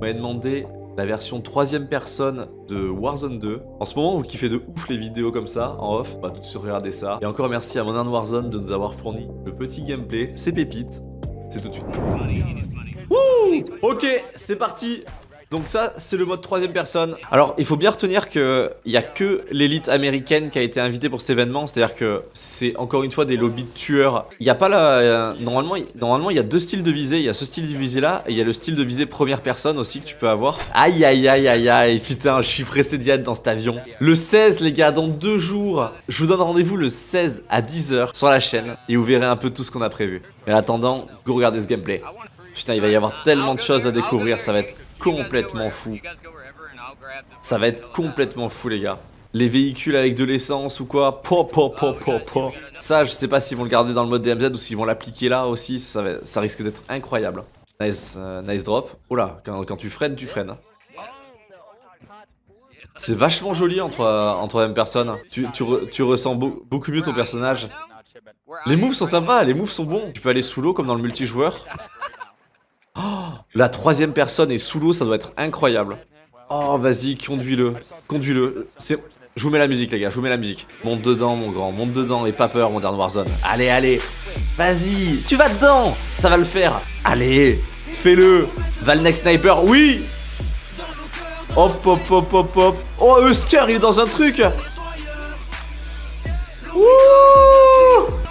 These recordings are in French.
M'avez demandé la version troisième personne de Warzone 2. En ce moment, vous kiffez de ouf les vidéos comme ça, en off. On va tout de suite regarder ça. Et encore merci à Modern Warzone de nous avoir fourni le petit gameplay. C'est pépite. C'est tout de suite. Wouh Ok, c'est parti donc ça, c'est le mode troisième personne. Alors, il faut bien retenir qu'il n'y a que l'élite américaine qui a été invitée pour cet événement. C'est-à-dire que c'est encore une fois des lobbies de tueurs. Il n'y a pas la... Euh, normalement, normalement, il y a deux styles de visée. Il y a ce style de visée là et il y a le style de visée première personne aussi que tu peux avoir. Aïe, aïe, aïe, aïe, aïe. Putain, je suis pressé d'y être dans cet avion. Le 16, les gars, dans deux jours. Je vous donne rendez-vous le 16 à 10h sur la chaîne et vous verrez un peu tout ce qu'on a prévu. Mais en attendant, go regarder ce gameplay. Putain, il va y avoir tellement de choses à découvrir. Ça va être complètement fou. Ça va être complètement fou les gars. Les véhicules avec de l'essence ou quoi Ça je sais pas s'ils vont le garder dans le mode DMZ ou s'ils vont l'appliquer là aussi. Ça, risque d'être incroyable. Nice, euh, drop. Oh là, quand, tu freines tu freines. C'est vachement joli entre, euh, en troisième personne. Tu, tu, ressens beaucoup mieux ton personnage. Les moves sont sympas, les moves sont bons. Tu peux aller sous l'eau comme dans le multijoueur la troisième personne est sous l'eau, ça doit être incroyable. Oh, vas-y, conduis-le. Conduis-le. Je vous mets la musique, les gars, je vous mets la musique. Monte dedans, mon grand, monte dedans, et pas peur, mon dernier Warzone. Allez, allez. Vas-y, tu vas dedans. Ça va le faire. Allez, fais-le. Valnex Sniper, oui. Hop, hop, hop, hop, hop. Oh, Husker, il est dans un truc.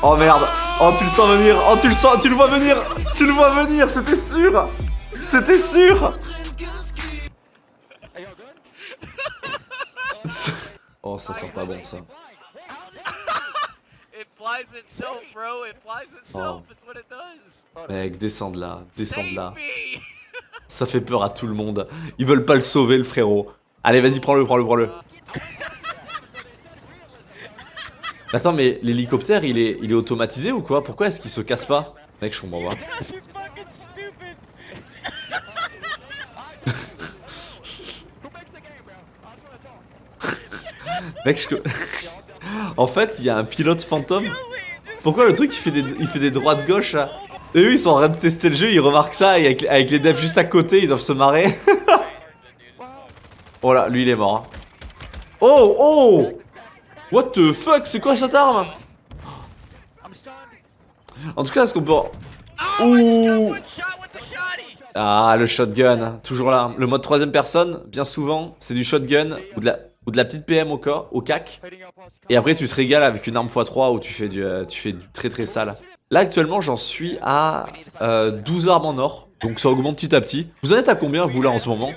Oh, merde. Oh, tu le sens venir. Oh, tu le sens, tu le vois venir. Tu le vois venir, c'était sûr. C'était sûr Oh, ça sent pas bon ça. Oh. Mec, descends de là, descends de là. Ça fait peur à tout le monde. Ils veulent pas le sauver, le frérot. Allez, vas-y, prends-le, prends-le, prends-le. Attends, mais l'hélicoptère, il est, il est automatisé ou quoi? Pourquoi est-ce qu'il se casse pas? Mec, je comprends pas. Mec, je... en fait, il y a un pilote fantôme. Pourquoi le truc il fait des, il fait des droits de gauche là? Et eux ils sont en train de tester le jeu, ils remarquent ça et avec, les devs juste à côté, ils doivent se marrer. oh là, lui il est mort. Hein. Oh Oh What the fuck C'est quoi cette arme? En tout cas, est-ce qu'on peut... Ouh Ah, le shotgun, toujours là. Le mode troisième personne, bien souvent, c'est du shotgun ou de la ou de la petite PM au, au CAC. Et après, tu te régales avec une arme x3 où tu fais du, euh, tu fais du très très sale. Là, actuellement, j'en suis à 12 euh, armes en or. Donc ça augmente petit à petit. Vous en êtes à combien, vous, là, en ce moment?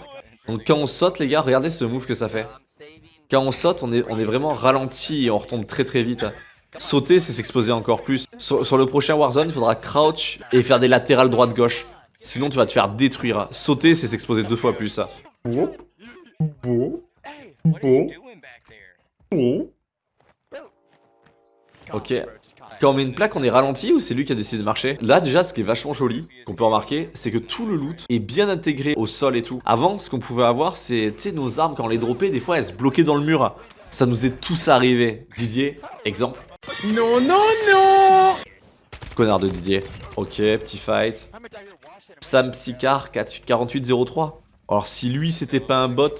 Donc quand on saute, les gars, regardez ce move que ça fait. Quand on saute, on est, vraiment ralenti et on retombe très très vite. Sauter, c'est s'exposer encore plus. Sur, le prochain Warzone, il faudra crouch et faire des latérales droite-gauche. Sinon, tu vas te faire détruire. Sauter, c'est s'exposer deux fois plus. Ok. Quand on met une plaque, on est ralenti ou c'est lui qui a décidé de marcher Là, déjà, ce qui est vachement joli, qu'on peut remarquer, c'est que tout le loot est bien intégré au sol et tout. Avant, ce qu'on pouvait avoir, c'est, tu sais, nos armes, quand on les droppait, des fois, elles se bloquaient dans le mur. Ça nous est tous arrivé. Didier, exemple. Non, non, non Connard de Didier. Ok, petit fight. Sam Psycar 4803. Alors, si lui, c'était pas un bot,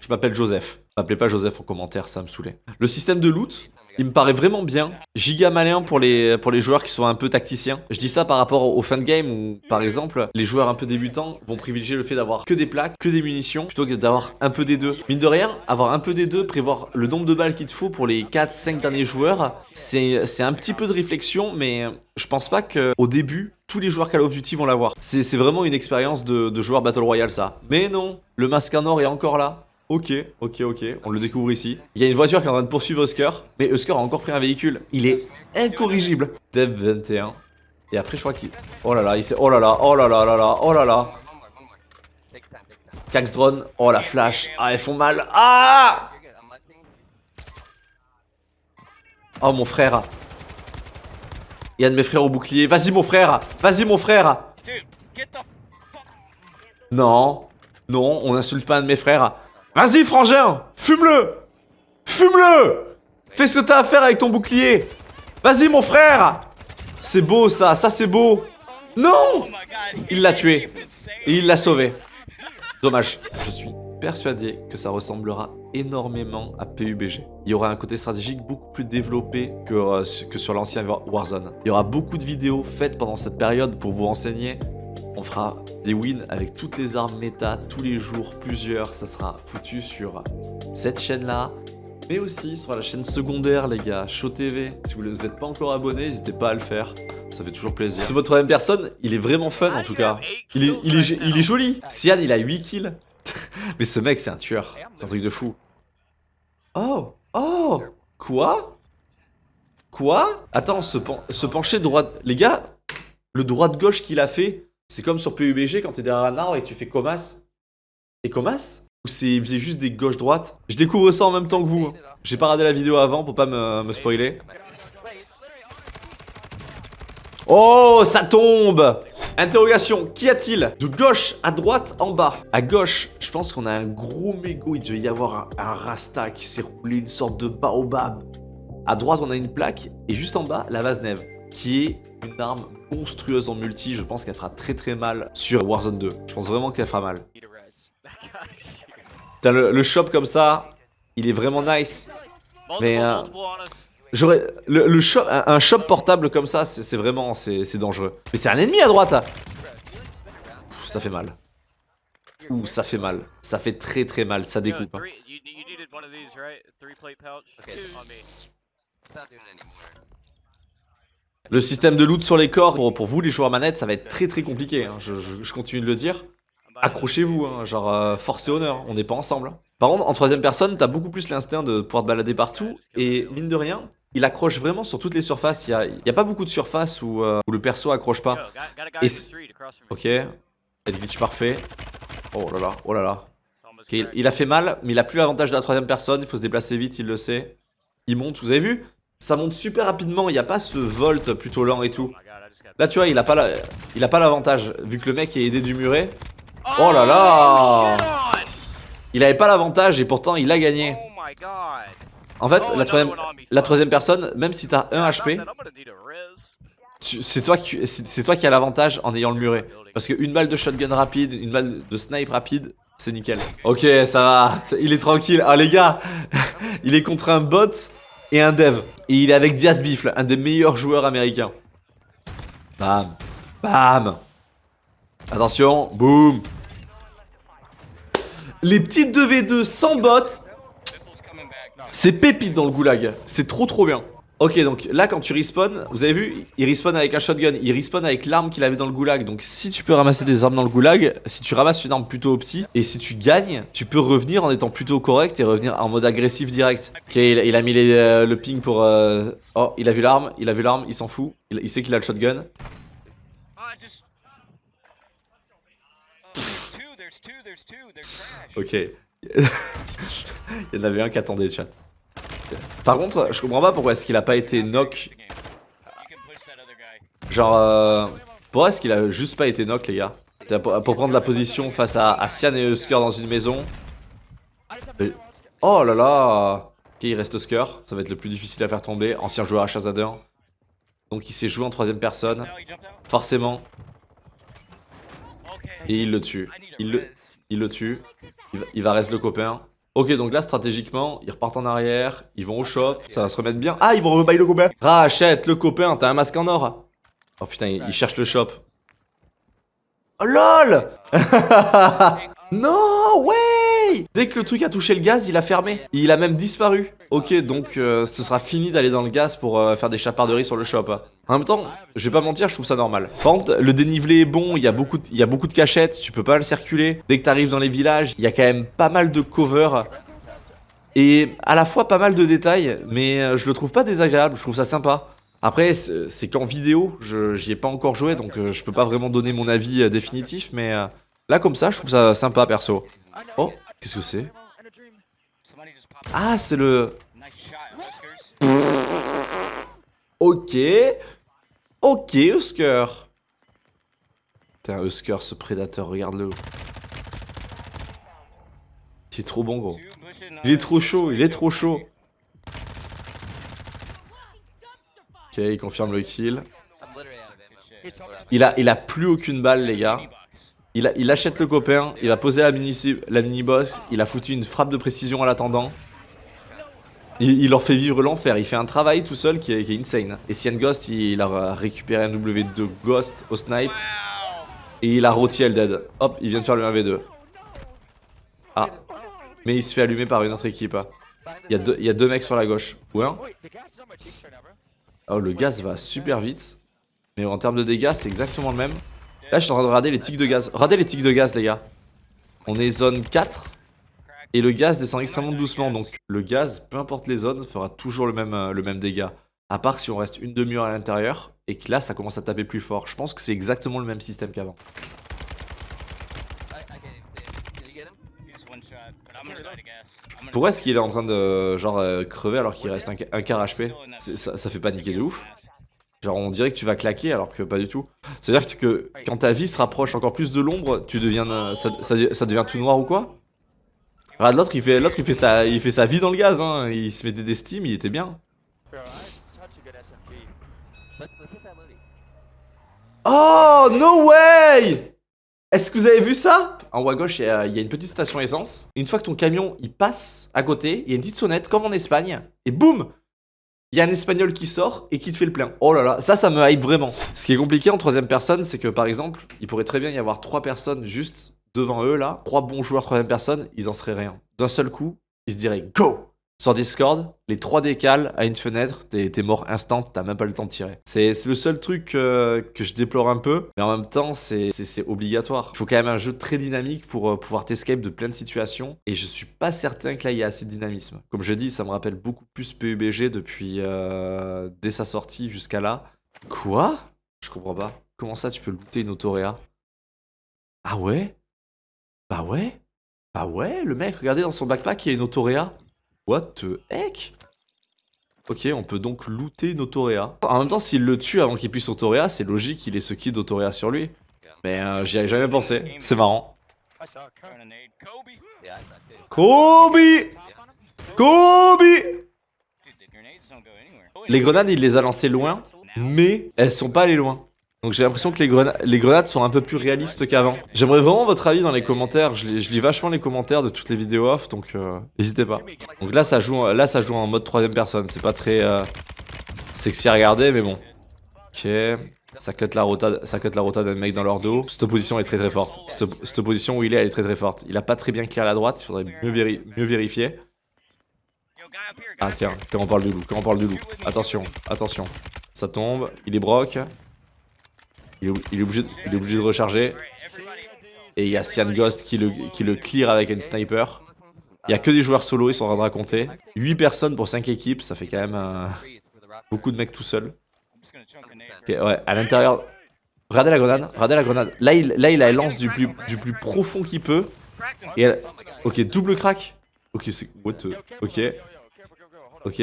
je m'appelle Joseph. M'appelez pas Joseph en commentaire, ça me saoulait. Le système de loot, il me paraît vraiment bien. Giga malin pour les, pour les joueurs qui sont un peu tacticiens. Je dis ça par rapport au fin de game où, par exemple, les joueurs un peu débutants vont privilégier le fait d'avoir que des plaques, que des munitions, plutôt que d'avoir un peu des deux. Mine de rien, avoir un peu des deux, prévoir le nombre de balles qu'il te faut pour les 4-5 derniers joueurs, c'est un petit peu de réflexion, mais je pense pas qu'au début, tous les joueurs Call of Duty vont l'avoir. C'est vraiment une expérience de, de joueur Battle Royale ça. Mais non, le masque en or est encore là. Ok, ok, ok, on le découvre ici. Il y a une voiture qui est en train de poursuivre Husker, mais Husker a encore pris un véhicule. Il est incorrigible. Dev 21. Et après, je crois qu'il... Oh là là, il s'est... Oh là là, oh là là là là, oh là là. Cax drone. Oh la flash. Ah, elles font mal. Ah Oh mon frère. Il y a de mes frères au bouclier. Vas-y mon frère. Vas-y mon frère. Non. Non, on n'insulte pas un de mes frères. Vas-y, frangin Fume-le Fume-le Fais ce que t'as à faire avec ton bouclier Vas-y, mon frère C'est beau, ça Ça, c'est beau Non Il l'a tué. Et il l'a sauvé. Dommage. Je suis persuadé que ça ressemblera énormément à PUBG. Il y aura un côté stratégique beaucoup plus développé que, euh, que sur l'ancien Warzone. Il y aura beaucoup de vidéos faites pendant cette période pour vous renseigner. On fera des wins avec toutes les armes méta, tous les jours, plusieurs. Ça sera foutu sur cette chaîne-là, mais aussi sur la chaîne secondaire, les gars, Show TV. Si vous n'êtes pas encore abonné, n'hésitez pas à le faire. Ça fait toujours plaisir. Ce mode troisième personne, il est vraiment fun en tout cas. Il est, joli. Sian, il a 8 kills. Mais ce mec, c'est un tueur. C'est un truc de fou. Oh Oh Quoi? Quoi? Attends, se, pencher droite... Les gars, le droite-gauche qu'il a fait, c'est comme sur PUBG quand t'es derrière un arbre et tu fais Comas. Et Comas? Ou c'est faisait juste des gauches-droites Je découvre ça en même temps que vous. Hein. J'ai pas regardé la vidéo avant pour pas me, spoiler. Oh, ça tombe Interrogation, qu'y a-t-il? De gauche à droite, en bas. À gauche, je pense qu'on a un gros mégot. Il devait y avoir un, rasta qui s'est roulé, une sorte de baobab. À droite, on a une plaque. Et juste en bas, la vase neve, qui est une arme monstrueuse en multi. Je pense qu'elle fera très très mal sur Warzone 2. Je pense vraiment qu'elle fera mal. le, le shop comme ça, il est vraiment nice. Mais... Euh, J'aurais le, shop, un, shop portable comme ça, c'est vraiment c'est dangereux. Mais c'est un ennemi à droite. ça fait mal. Ouh, ça fait mal. Ça fait très très mal, ça découpe. Hein. Le système de loot sur les corps, pour, vous les joueurs manettes, ça va être très très compliqué. Hein. Je, continue de le dire. Accrochez-vous, hein. genre euh, force et honneur, on n'est pas ensemble. Par contre, en troisième personne, t'as beaucoup plus l'instinct de pouvoir te balader partout. Et mine de rien, il accroche vraiment sur toutes les surfaces. Il n'y a, pas beaucoup de surfaces euh, où, le perso accroche pas. Et ok. Glitch parfait. Oh là là, oh là là. il, a fait mal, mais il a plus l'avantage de la troisième personne. Il faut se déplacer vite, il le sait. Il monte, vous avez vu? Ça monte super rapidement. Il n'y a pas ce volt plutôt lent et tout. Là, tu vois, il a pas l'avantage. vu que le mec est aidé du muret. Oh là là Il avait pas l'avantage et pourtant il a gagné. En fait, la troisième, la troisième personne, même si t'as 1 HP, c'est toi, qui, toi qui as l'avantage en ayant le muret. Parce qu'une balle de shotgun rapide, une balle de snipe rapide, c'est nickel. Ok, ça va, il est tranquille. Ah les gars, il est contre un bot et un dev. Et il est avec Diaz Bifle, un des meilleurs joueurs américains. Bam, bam. Attention, boum. Les petites 2v2 sans bot c'est pépite dans le goulag. C'est trop trop bien. Ok, donc là, quand tu respawn, vous avez vu, il respawn avec un shotgun, il respawn avec l'arme qu'il avait dans le goulag. Donc si tu peux ramasser des armes dans le goulag, si tu ramasses une arme plutôt opti, et si tu gagnes, tu peux revenir en étant plutôt correct et revenir en mode agressif direct. Ok, il, a mis euh, le ping pour... Euh, oh, il a vu l'arme, il a vu l'arme, il s'en fout. Il, sait qu'il a le shotgun. Ok. il y en avait un qui attendait, chat. Par contre, je comprends pas pourquoi est-ce qu'il a pas été knock. Genre, euh, pourquoi est-ce qu'il a juste pas été knock, les gars? Pour, prendre la position face à, à Sian et Husker dans une maison. Oh là là Ok, il reste Husker. Ça va être le plus difficile à faire tomber. Ancien joueur à Shazader. Donc il s'est joué en troisième personne. Forcément. Et il le tue. Il le, tue. Il va, il va rester le copain. Ok, donc là, stratégiquement, ils repartent en arrière, ils vont au shop, ça va se remettre bien. Ah, ils vont rebailler le copain Rachète le copain, t'as un masque en or Oh putain, ils, cherchent le shop. Oh LOL Non, ouais Dès que le truc a touché le gaz, il a fermé. Il a même disparu. Ok, donc euh, ce sera fini d'aller dans le gaz pour euh, faire des chaparderies sur le shop. En même temps, je vais pas mentir, je trouve ça normal. Par contre, le dénivelé est bon, il y, a beaucoup de, il y a beaucoup de cachettes, tu peux pas le circuler. Dès que t'arrives dans les villages, il y a quand même pas mal de cover. Et à la fois pas mal de détails, mais euh, je le trouve pas désagréable, je trouve ça sympa. Après, c'est qu'en vidéo, j'y ai pas encore joué, donc je peux pas vraiment donner mon avis définitif, mais là comme ça, je trouve ça sympa perso. Oh, qu'est-ce que c'est? Ah, c'est le... Ok. Ok, Husker. Putain, Husker, ce prédateur, regarde-le. Il est trop bon, gros. Il est trop chaud, il est trop chaud. Ok, il confirme le kill. Il a, il a plus aucune balle, les gars. Il, achète le copain, il va poser la mini, la mini boss, il a foutu une frappe de précision à l'attendant. Il, leur fait vivre l'enfer, il fait un travail tout seul qui est, insane. Et Cyan Ghost, il, a récupéré un W2 Ghost au snipe. Et il a rôti elle dead. Hop, il vient de faire le 1v2. Ah. Mais il se fait allumer par une autre équipe. hein. Il y, a deux- il y a deux mecs sur la gauche. Ou un Oh, le gaz va super vite. Mais en termes de dégâts, c'est exactement le même. Là, je suis en train de rader les tics de gaz. Radez les tics de gaz, les gars. On est zone 4. Et le gaz descend extrêmement doucement. Donc, le gaz, peu importe les zones, fera toujours le même, euh, le même dégât. À part si on reste une demi-heure à l'intérieur. Et que là, ça commence à taper plus fort. Je pense que c'est exactement le même système qu'avant. Pourquoi est-ce qu'il est en train de genre euh, crever alors qu'il reste un, quart HP ça, ça fait paniquer de ouf. Genre on dirait que tu vas claquer alors que pas du tout. C'est-à-dire que quand ta vie se rapproche encore plus de l'ombre, tu deviens euh, ça, ça- ça devient tout noir ou quoi? Regarde l'autre il fait l'autre il fait sa il fait sa vie dans le gaz hein. il se mettait des steams, il était bien. Oh no way Est-ce que vous avez vu ça? En haut à gauche, il y, a il y a une petite station essence. Une fois que ton camion il passe à côté, il y a une petite sonnette comme en Espagne. Et boum Il y a un espagnol qui sort et qui te fait le plein. Oh là là, ça, ça me hype vraiment. Ce qui est compliqué en troisième personne, c'est que par exemple, il pourrait très bien y avoir trois personnes juste devant eux là. Trois bons joueurs troisième personne, ils en seraient rien. D'un seul coup, ils se diraient go sur Discord, les 3 décales à une fenêtre, t'es mort instant, t'as même pas le temps de tirer. C'est le seul truc euh, que je déplore un peu, mais en même temps, c'est obligatoire. Il faut quand même un jeu très dynamique pour euh, pouvoir t'escape de plein de situations, et je suis pas certain que là, il y a assez de dynamisme. Comme je dis, ça me rappelle beaucoup plus PUBG depuis euh, dès sa sortie jusqu'à là. Quoi? Je comprends pas. Comment ça, tu peux looter une autoréa? Ah ouais? Bah ouais? Bah ouais, le mec, regardez dans son backpack, il y a une autoréa. What the heck? Ok, on peut donc looter une autoréa. En même temps, s'il le tue avant qu'il puisse autoréa, c'est logique qu'il ait ce kit d'autoréa sur lui. Mais euh, j'y avais jamais pensé. C'est marrant. Kobe Kobe Les grenades, il les a lancées loin, mais elles sont pas allées loin. Donc j'ai l'impression que les, grena- les grenades sont un peu plus réalistes qu'avant. J'aimerais vraiment votre avis dans les commentaires. Je, lis- vachement les commentaires de toutes les vidéos off, donc euh, n'hésitez pas. Donc là ça joue, là ça joue en mode troisième personne. C'est pas très euh, sexy à regarder, mais bon. Ok. Ça cut la rota, ça cut la rota d'un mec dans leur dos. Cette position est très très forte. Cette, cette position où il est, elle est très très forte. Il a pas très bien clair la droite. Il faudrait mieux, mieux vérifier. Ah tiens, quand on parle du loup, quand on parle du loup. Attention, attention. Ça tombe, il est broc. Il est, obligé, de- il est obligé de recharger. Et il y a Cyan Ghost qui le, qui le clear avec un sniper. Il y a que des joueurs solo, ils sont en train de raconter. 8 personnes pour 5 équipes, ça fait quand même euh, beaucoup de mecs tout seuls. Ok, ouais, à l'intérieur. Regardez la grenade, regardez la grenade. Là, il, là, il la lance du plus, du plus profond qu'il peut. Et elle... Ok, double crack. Ok, c'est. What the- Ok. Ok.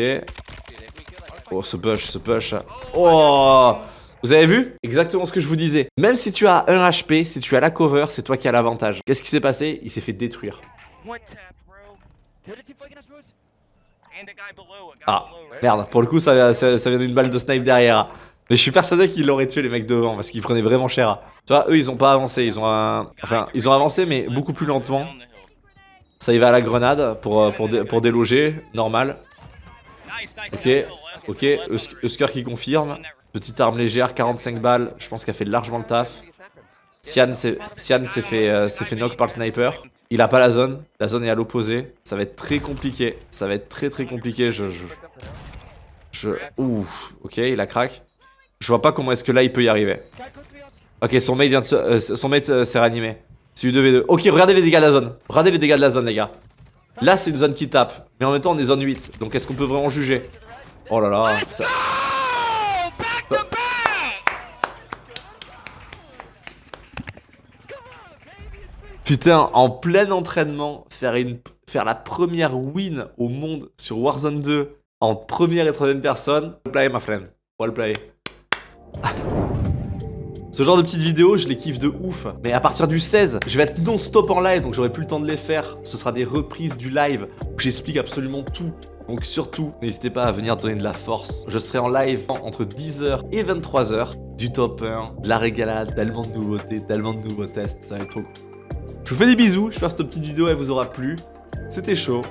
Oh, ce push, ce push. Oh Vous avez vu? Exactement ce que je vous disais. Même si tu as 1 HP, si tu as la cover, c'est toi qui as l'avantage. Qu'est-ce qui s'est passé? Il s'est fait détruire. Ah, merde. Pour le coup, ça, ça, ça vient d'une balle de snipe derrière. Mais je suis persuadé qu'ils l'auraient tué les mecs devant parce qu'ils prenaient vraiment cher. Tu vois, eux ils ont pas avancé, ils ont un... Enfin, ils ont avancé mais beaucoup plus lentement. Ça y va à la grenade pour, euh, pour, dé- pour déloger, normal. Ok, ok, Husker qui confirme. Petite arme légère, 45 balles, je pense qu'elle fait largement le taf. Sian euh, s'est fait knock par le sniper. Il a pas la zone, la zone est à l'opposé. Ça va être très compliqué, ça va être très très compliqué. Je, je. Ouh, ok, il a crack. Je vois pas comment est-ce que là il peut y arriver. Ok, son mate vient de se, euh, son mate euh, s'est ranimé. C'est U2V2. Ok, regardez les dégâts de la zone. Regardez les dégâts de la zone, les gars. Là, c'est une zone qui tape. Mais en même temps, on est zone 8. Donc, est-ce qu'on peut vraiment juger? Oh là là. Putain, en plein entraînement, faire, une, faire la première win au monde sur Warzone 2 en première et troisième personne. Well play, my friend. Well play. Ce genre de petites vidéos, je les kiffe de ouf. Mais à partir du 16, je vais être non-stop en live, donc j'aurai plus le temps de les faire. Ce sera des reprises du live où j'explique absolument tout. Donc surtout, n'hésitez pas à venir donner de la force. Je serai en live entre 10h et 23h. Du top 1, de la régalade, tellement de nouveautés, tellement de nouveaux tests, ça va être trop cool. Je vous fais des bisous, j'espère que cette petite vidéo elle vous aura plu. C'était chaud,